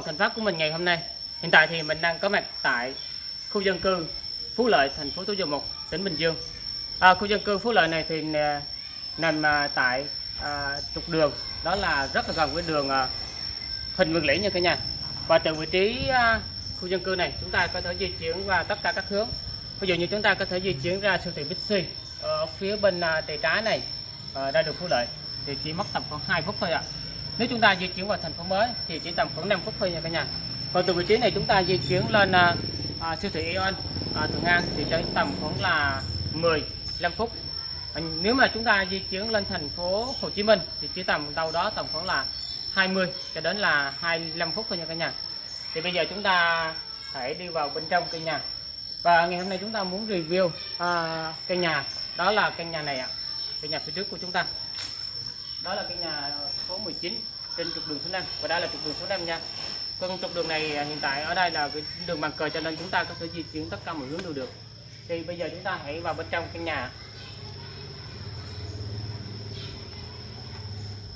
vlog thành pháp của mình ngày hôm nay. Hiện tại thì mình đang có mặt tại khu dân cư Phú Lợi thành phố Thủ Dầu Một tỉnh Bình Dương. À, khu dân cư Phú Lợi này thì nằm à, tại à, trục đường. Đó là rất là gần với đường à, Huỳnh Nguyên Lĩ nha cả nhà. Và từ vị trí à, khu dân cư này chúng ta có thể di chuyển qua tất cả các hướng. Ví dụ như chúng ta có thể di chuyển ra siêu thị Bixi ở phía bên à, tay trái này à, ra đường Phú Lợi. Thì chỉ mất tầm khoảng 2 phút thôi ạ nếu chúng ta di chuyển vào thành phố mới thì chỉ tầm khoảng 5 phút thôi nha cả nhà. Còn từ vị trí này chúng ta di chuyển lên à, à, siêu thị Aeon à, Thuận An thì chỉ tầm khoảng là 15 phút. À, nếu mà chúng ta di chuyển lên thành phố Hồ Chí Minh thì chỉ tầm đâu đó tầm khoảng là 20 cho đến là 25 phút thôi nha cả nhà. Thì bây giờ chúng ta hãy đi vào bên trong căn nhà. Và ngày hôm nay chúng ta muốn review à, căn nhà. Đó là căn nhà này ạ. Căn nhà phía trước của chúng ta. Đó là căn nhà số 19 trên trục đường số 5 và đây là trục đường số 5 nha. Còn trục đường này à, hiện tại ở đây là cái đường bằng cờ cho nên chúng ta có thể di chuyển tất cả mọi hướng đều được. Thì bây giờ chúng ta hãy vào bên trong căn nhà.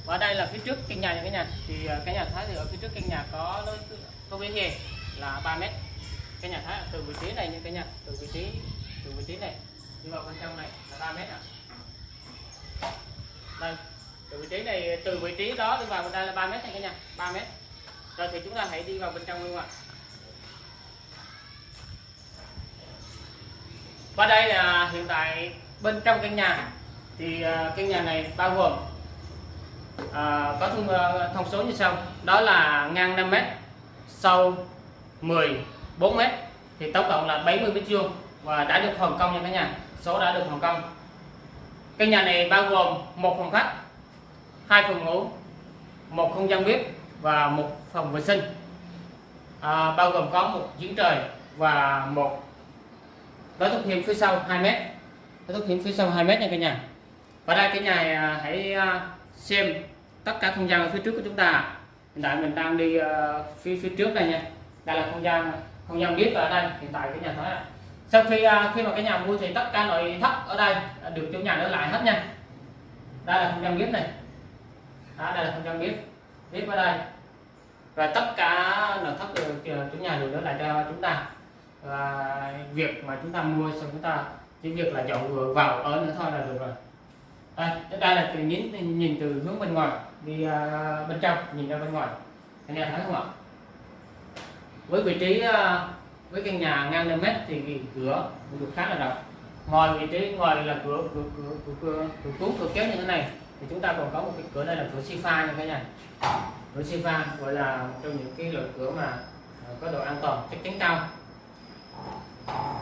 Và đây là phía trước căn nhà nha cả nhà. Thì à, cái nhà thái thì ở phía trước căn nhà có lối, có vỉa hè là 3 mét. Cái nhà thái từ vị trí này nha cả nhà. Từ vị trí, từ vị trí này. Đi vào bên trong này là 3 mét ạ. Đây từ vị trí này từ vị trí đó đi vào bên đây là 3 mét này cả nhà 3 mét. Rồi thì chúng ta hãy đi vào bên trong luôn ạ. Và đây là hiện tại bên trong căn nhà. Thì à, căn nhà này bao gồm à, có thông, à, thông số như sau. Đó là ngang 5 mét sâu 14 mét. Thì tổng cộng là 70 mét vuông và đã được hoàn công nha cả nhà. Số đã được hoàn công. Căn nhà này bao gồm một phòng khách hai phòng ngủ một không gian bếp và một phòng vệ sinh. À, bao gồm có một giếng trời và một lối thoát hiểm phía sau 2 mét. Lối thoát hiểm phía sau 2 mét nha cả nhà. Và đây cái nhà à, hãy à, xem tất cả không gian ở phía trước của chúng ta. Hiện tại mình đang đi à, phía phía trước đây nha. Đây là không gian không gian bếp ở đây hiện tại cái nhà thấy ạ. Sau khi khi mà cái nhà mua thì tất cả nội thất ở đây được chủ nhà ở lại hết nha. Đây là không gian bếp này đó, đây là không gian bếp bếp ở đây. Và tất cả nội thất chủ nhà đều để lại cho chúng ta. Và việc mà chúng ta mua xong chúng ta chỉ việc là chọn vừa vào ở nữa thôi là được rồi. Đây, đây là từ nhìn nhìn từ hướng bên ngoài đi uh, bên trong nhìn ra bên ngoài. Anh em thấy không ạ? Với vị trí uh, với căn nhà ngang 5 mét thì cái cửa cũng được khá là rộng. Ngoài vị trí ngoài là cửa cửa cửa cửa cửa, cửa cuốn cửa kéo như thế này thì chúng ta còn có một cái cửa đây là cửa sifa pha nha cả nhà cửa sifa gọi là một trong những cái loại cửa mà à, có độ an toàn chắc chắn cao.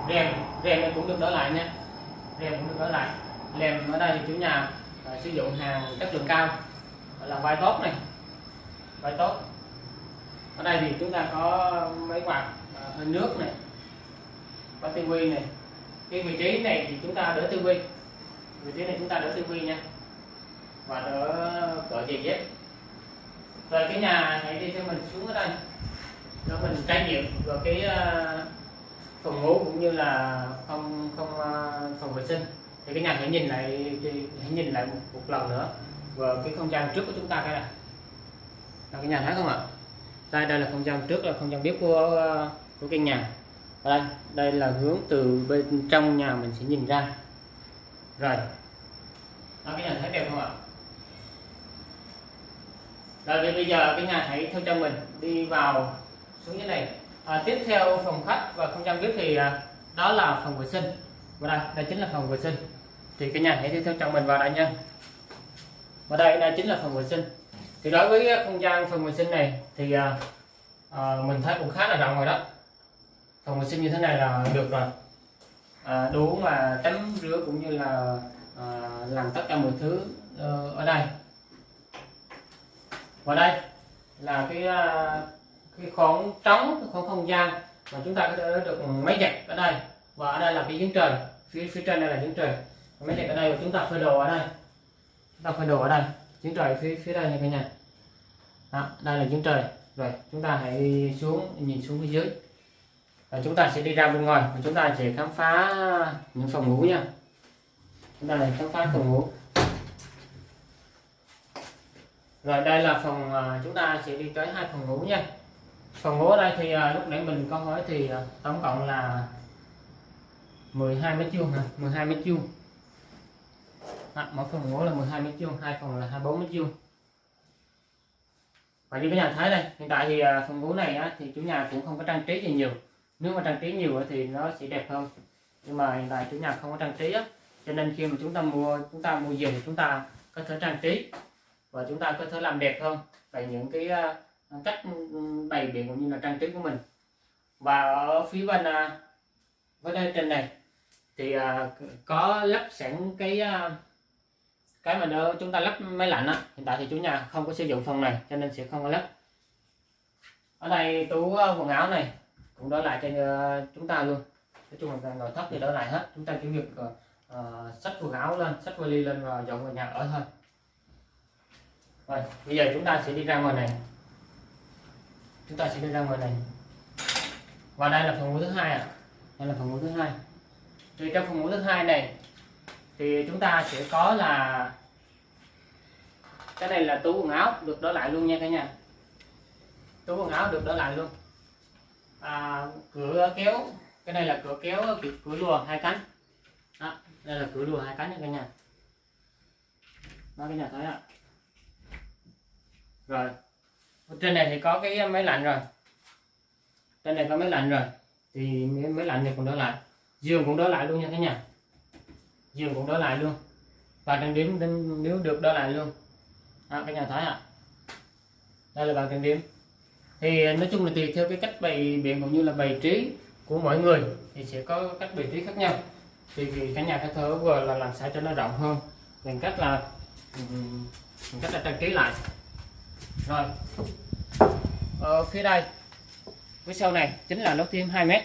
Rèm rèm này cũng được đỡ lại nha. Rèm cũng được đỡ lại. Rèm ở đây thì chủ nhà uh, sử dụng hàng chất lượng cao gọi là vai tốt này. Vai tốt ở đây thì chúng ta có máy quạt uh, hơi nước này có tivi này. Cái vị trí này thì chúng ta đỡ tivi. Vị trí này chúng ta đỡ tivi nha và đỡ cửa gì hết rồi cái nhà này đi cho mình xuống ở đây. Cho mình trải nghiệm vào cái ờ, phòng ngủ cũng như là không không ờ, phòng vệ sinh. Thì cái nhà hãy nhìn lại hãy nhìn lại một, một lần nữa. Và cái không gian trước của chúng ta cái này. Là cái nhà thấy không ạ? Đây đây là không gian trước là không gian bếp của ờ, của căn nhà. Đây đây là hướng từ bên trong nhà mình sẽ nhìn ra. Rồi. Đó, cái nhà thấy đẹp không ạ? Rồi thì bây giờ cái nhà hãy theo chân mình đi vào xuống dưới này. À, tiếp theo phòng khách và không gian bếp thì à, đó là phòng vệ sinh. Và đây đây chính là phòng vệ sinh. Thì cái nhà hãy đi theo chân mình vào đây nha. Và đây đây chính là phòng vệ sinh. Thì đối với không gian phòng vệ sinh này thì à, à, mình thấy cũng khá là rộng rồi đó. Phòng vệ sinh như thế này là được rồi. À, đủ mà tắm rửa cũng như là à, làm tất cả mọi thứ uh, ở đây và đây là cái à, cái khoảng trống cái khoảng không gian mà chúng ta có thể được máy giặt ở đây. Và ở đây là cái giếng trời. Phía phía trên đây là giếng trời. Máy giặt ở đây và chúng ta phơi đồ ở đây. Chúng ta phơi đồ ở đây. Giếng trời phía phía đây nha cả nhà. Đó, đây là giếng trời. Rồi chúng ta hãy xuống nhìn xuống phía dưới. Và chúng ta sẽ đi ra bên ngoài. Và chúng ta sẽ khám phá những phòng ngủ nha. Chúng ta sẽ khám phá phòng ngủ rồi đây là phòng chúng ta sẽ đi tới hai phòng ngủ nha. Phòng ngủ ở đây thì à, lúc nãy mình có hỏi thì à, tổng cộng là 12 mét vuông hả? 12 mét vuông. À, mỗi phòng ngủ là 12 mét vuông hai phòng là 24 mét vuông. Và như cái nhà thấy đây hiện tại thì à, phòng ngủ này á, thì chủ nhà cũng không có trang trí gì nhiều. Nếu mà trang trí nhiều thì nó sẽ đẹp hơn. Nhưng mà hiện tại chủ nhà không có trang trí á, cho nên khi mà chúng ta mua chúng ta mua giường thì chúng ta có thể trang trí và chúng ta có thể làm đẹp hơn về những cái ờ, cách bày biện cũng như là trang trí của mình. Và ở phía bên ờ, với đây trên này thì ờ, có lắp sẵn cái cái mà chúng ta lắp máy lạnh á. Hiện tại thì chủ nhà không có sử dụng phần này cho nên sẽ không có lắp. Ở đây tủ quần áo này cũng đỡ lại cho chúng ta luôn. Nói chung là nội thất thì đỡ lại hết. Chúng ta chỉ việc uh, xách quần áo lên xách vali lên và dọn vào nhà ở thôi rồi bây giờ chúng ta sẽ đi ra ngoài này. Chúng ta sẽ đi ra ngoài này. Và đây là phòng ngủ thứ hai ạ. À. đây là phòng ngủ thứ hai. Thì trong phòng ngủ thứ hai này thì chúng ta sẽ có là cái này là tủ quần áo được đỡ lại luôn nha cả nhà. Tủ quần áo được đỡ lại luôn. À, cửa kéo cái này là cửa kéo cửa, cửa lùa hai cánh. Đó, đây là cửa lùa hai cánh nha cả nhà. Đó cả nhà thấy ạ rồi. Trên này thì có cái máy lạnh rồi. Trên này có máy lạnh rồi. Thì máy lạnh này cũng đỡ lại. Giường cũng đỡ lại luôn nha cả nhà. Giường cũng đỡ lại luôn. Và trang điểm nếu được đỡ lại luôn. À, cả nhà thấy ạ. À. đây là bàn trang điểm. Thì nói chung là tùy theo cái cách bày biện cũng như là bày trí của mọi người thì sẽ có cách bày trí khác nhau. Thì cả nhà có thể vừa là làm sao cho nó rộng hơn. Bằng cách là bằng cách là trang trí lại rồi. Ở phía đây. Phía sau này chính là lỗ thêm 2 mét.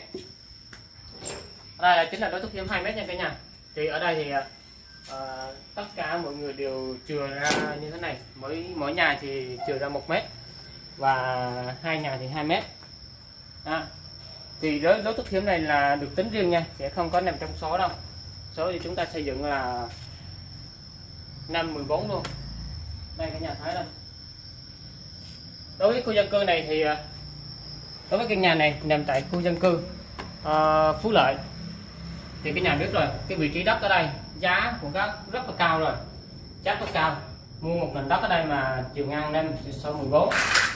Đây là chính là lỗ thêm 2 mét nha cả nhà. Thì ở đây thì uh, tất cả mọi người đều chừa ra như thế này. Mỗi mỗi nhà thì chừa ra một mét và hai nhà thì 2 mét. À, thì đối lối thức hiếm này là được tính riêng nha sẽ không có nằm trong số đâu. Số thì chúng ta xây dựng là năm 14 luôn. Đây cả nhà thấy đây đối với khu dân cư này thì à, đối với căn nhà này nằm tại khu dân cư uh, Phú Lợi thì cái nhà biết rồi cái vị trí đất ở đây giá của các rất là cao rồi giá rất cao. Mua một nền đất ở đây mà chiều ngang lên sau 14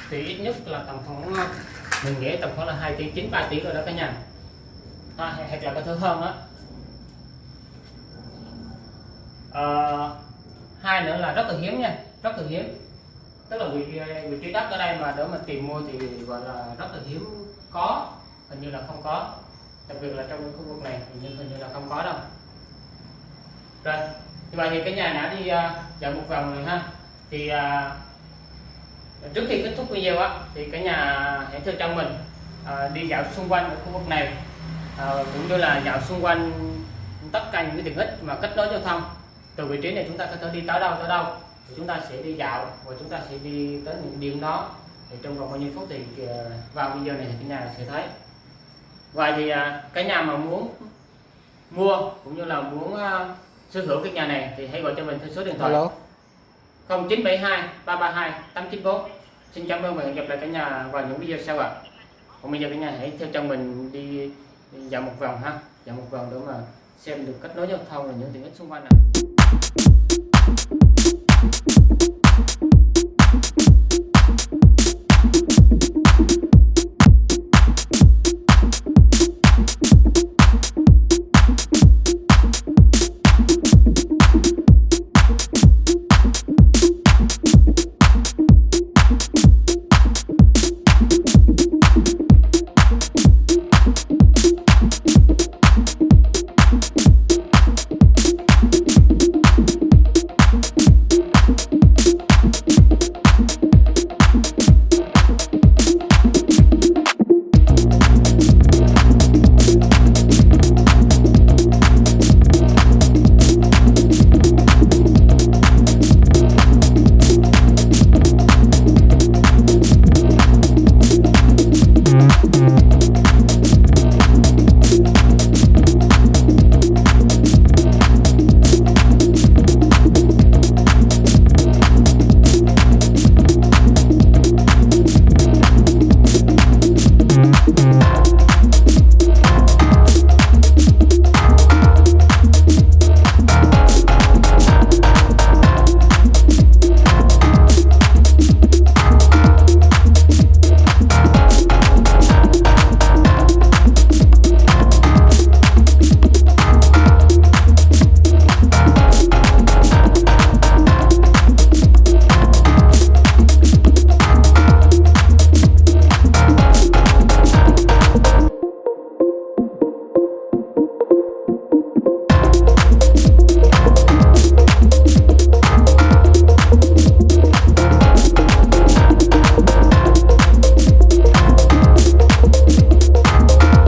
thì ít nhất là tầm khoảng à, mình nghĩ tầm khoảng là 2 tỷ 9 3 tỷ rồi đó cả nhà. À, hoặc là có thứ hơn đó à, hai nữa là rất là hiếm nha rất là hiếm tức là vị vị trí đất ở đây mà để mà tìm mua thì gọi là rất là hiếm có hình như là không có. Đặc biệt là trong khu vực này hình như hình như là không có đâu. Rồi như vậy thì cái nhà đã đi uh, dạo một vòng rồi ha. Thì uh, trước khi kết thúc video á thì cái nhà hãy thưa trong mình uh, đi dạo xung quanh ở khu vực này. Uh, cũng như là dạo xung quanh tất cả những cái tiện ích mà kết nối giao thông. Từ vị trí này chúng ta có thể đi tới đâu tới đâu thì chúng ta sẽ đi dạo và chúng ta sẽ đi tới những điểm đó. Thì trong vòng bao nhiêu phút thì vào video này thì cả nhà sẽ thấy. Vậy thì à, cái nhà mà muốn mua cũng như là muốn uh, sở hữu cái nhà này thì hãy gọi cho mình theo số điện thoại. Hello. 0972 332 894 xin cảm ơn và hẹn gặp lại cả nhà vào những video sau ạ. À. còn bây giờ cả nhà hãy theo chân mình đi, dạo một vòng ha. Dạo một vòng để mà xem được kết nối giao thông và những tiện ích xung quanh này